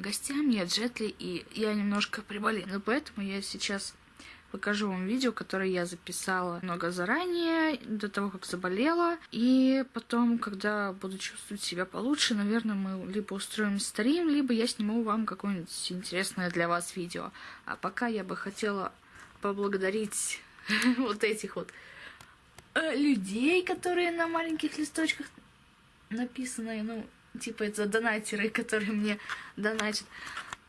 гостям, я Джетли, и я немножко приболела, поэтому я сейчас покажу вам видео, которое я записала много заранее, до того, как заболела. И потом, когда буду чувствовать себя получше, наверное, мы либо устроим стрим, либо я сниму вам какое-нибудь интересное для вас видео. А пока я бы хотела поблагодарить вот этих вот э, людей, которые на маленьких листочках написаны, ну, типа это донатеры, которые мне донатят,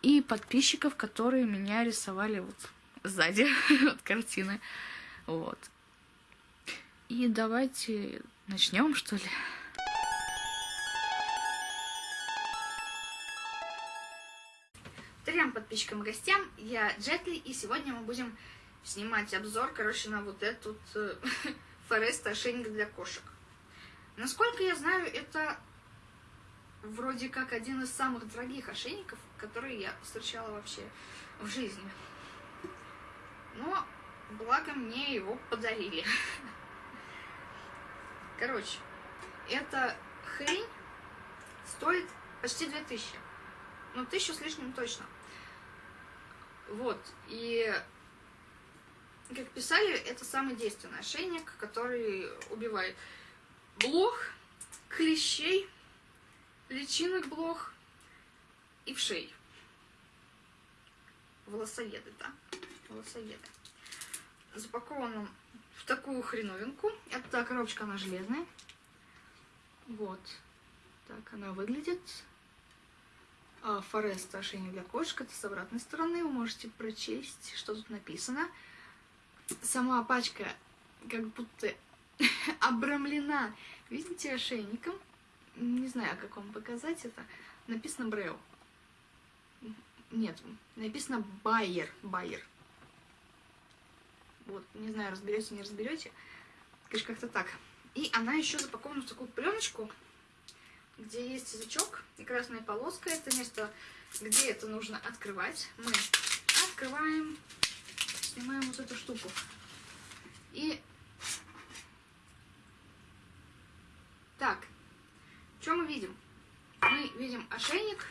и подписчиков, которые меня рисовали вот сзади от картины. Вот. И давайте начнем, что ли. Трем подписчикам и гостям, я Джетли, и сегодня мы будем снимать обзор, короче, на вот этот э, Форест ошейник для кошек. Насколько я знаю, это вроде как один из самых дорогих ошейников, которые я встречала вообще в жизни. Но, благо, мне его подарили. Короче, эта хрень стоит почти 2000. Ну, тысячу с лишним точно. Вот, и как писали, это самый действенный ошейник, который убивает блох, клещей, личинок блох и вшей. Волосоеды, да? Волосоеды. Запакован в такую хреновинку. Эта коробочка, она железная. Вот. Так она выглядит. Форест ошейник для кошек. Это с обратной стороны. Вы можете прочесть, что тут написано. Сама пачка как будто обрамлена, видите, ошейником не знаю, как вам показать это, написано Брейл. Нет, написано Байер, Байер. Вот, не знаю, разберете, не разберете. Конечно, как-то так. И она еще запакована в такую пленочку, где есть язычок и красная полоска. Это место, где это нужно открывать. Мы открываем, снимаем вот эту штуку. И так, что мы видим? Мы видим ошейник,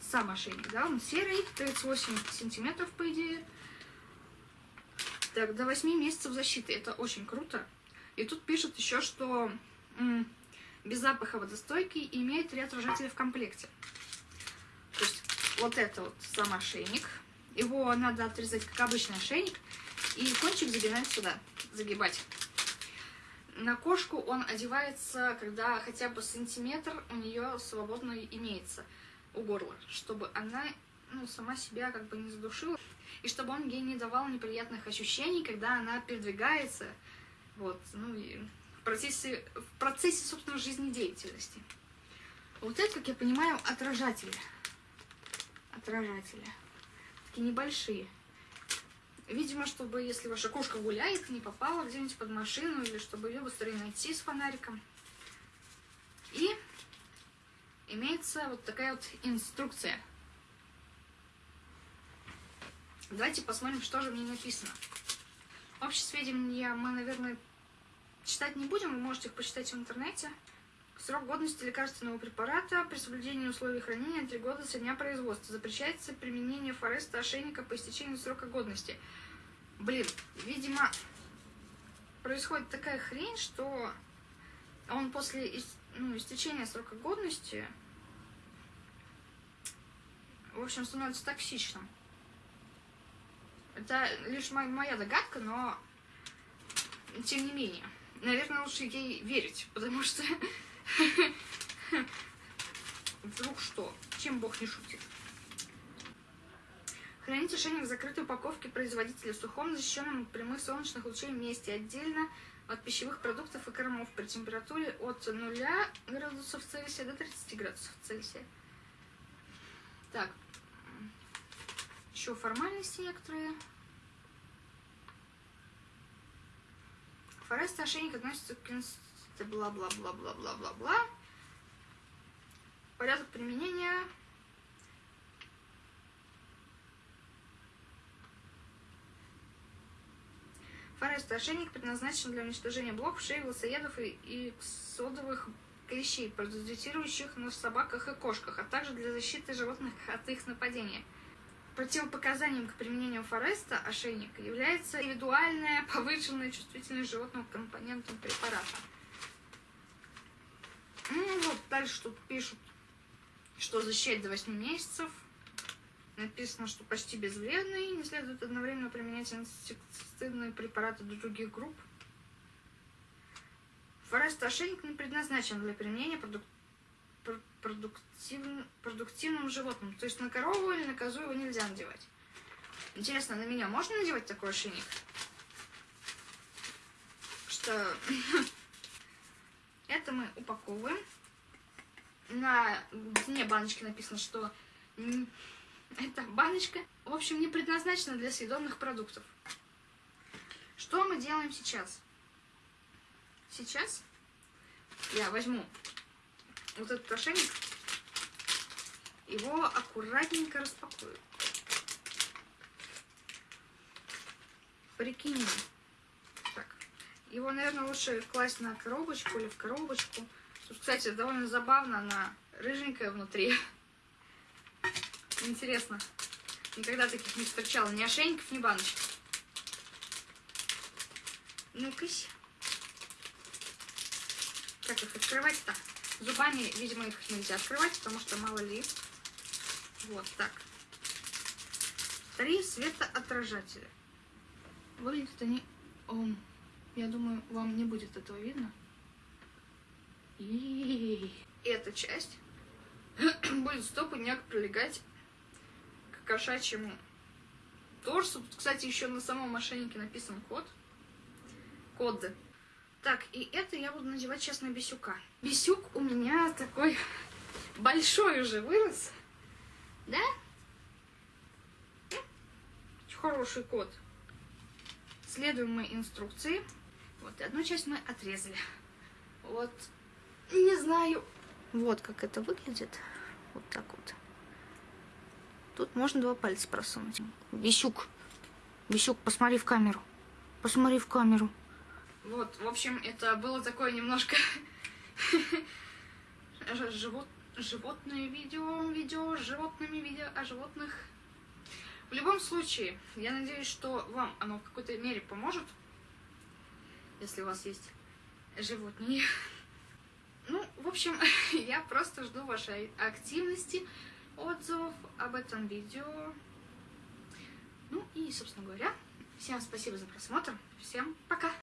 сам ошейник, да, он серый, 38 сантиметров, по идее. Так, до 8 месяцев защиты, это очень круто. И тут пишут еще, что без запаха водостойкий имеет три отражателя в комплекте. То есть вот это вот сам ошейник. Его надо отрезать, как обычный ошейник, и кончик загибать сюда, загибать. На кошку он одевается, когда хотя бы сантиметр у нее свободно имеется у горла, чтобы она ну, сама себя как бы не задушила, и чтобы он ей не давал неприятных ощущений, когда она передвигается, вот, ну, и в процессе, в процессе, собственно, жизнедеятельности. Вот это, как я понимаю, отражатели. Отражатели. Такие небольшие. Видимо, чтобы, если ваша кошка гуляет, не попала где-нибудь под машину, или чтобы ее быстрее найти с фонариком. И имеется вот такая вот инструкция. Давайте посмотрим, что же в ней написано. Общие сведения мы, наверное, читать не будем, вы можете их почитать в интернете. Срок годности лекарственного препарата при соблюдении условий хранения 3 года со дня производства. Запрещается применение Форесто ошейника по истечению срока годности. Блин, видимо, происходит такая хрень, что он после ну, истечения срока годности, в общем, становится токсичным. Это лишь моя догадка, но тем не менее. Наверное, лучше ей верить, потому что Вдруг что? Чем Бог не шутит? Храните ошейник в закрытой упаковке производителя в сухом, защищенном от прямых солнечных лучей месте, отдельно от пищевых продуктов и кормов при температуре от 0 градусов Цельсия до 30 градусов Цельсия. Так, еще формальности некоторые. Форест ошейник относится к бла-бла-бла-бла-бла-бла-бла. Порядок применения. Форест ошейник предназначен для уничтожения блоков, шеи, волосоедов и, и содовых клещей, паразитирующих на собаках и кошках, а также для защиты животных от их нападения. Противопоказанием к применению Форесто ошейника является индивидуальная повышенная чувствительность животного к компонентам препарата. Дальше тут пишут, что защищает до 8 месяцев. Написано, что почти безвредный, не следует одновременно применять инсектицидные препараты других групп. Форест ошейник не предназначен для применения продук... пр- продуктивн- продуктивным животным. То есть на корову или на козу его нельзя надевать. Интересно, на меня можно надевать такой ошейник? Что это мы упаковываем. На дне баночки написано, что м, эта баночка, в общем, не предназначена для съедобных продуктов. Что мы делаем сейчас? Сейчас я возьму вот этот ошейник, его аккуратненько распакую. Прикинем. Так, его, наверное, лучше класть на коробочку или в коробочку. Кстати, довольно забавно, она рыженькая внутри. Интересно. Никогда таких не встречала. Ни ошейников, ни баночек. Ну-ка. Как их открывать-то? Зубами, видимо, их нельзя открывать, потому что мало ли. Вот так. Три светоотражателя. Выглядят они... О, я думаю, вам не будет этого видно. И эта часть будет стопудняк прилегать к кошачьему торсу. Тут, кстати, еще на самом мошеннике написан код. Коды. Так, и это я буду надевать сейчас на бисюка. Бисюк у меня такой большой уже вырос. Да? Хороший кот. Следуем мы инструкции. Вот, и одну часть мы отрезали. Вот, не знаю. Вот как это выглядит. Вот так вот. Тут можно два пальца просунуть. Бисюк. Бисюк, посмотри в камеру. Посмотри в камеру. Вот, в общем, это было такое немножко живот... животное видео, видео с животными, видео о животных. В любом случае, я надеюсь, что вам оно в какой-то мере поможет, если у вас есть животные. В общем, я просто жду вашей активности, отзывов об этом видео. Ну и, собственно говоря, всем спасибо за просмотр. Всем пока!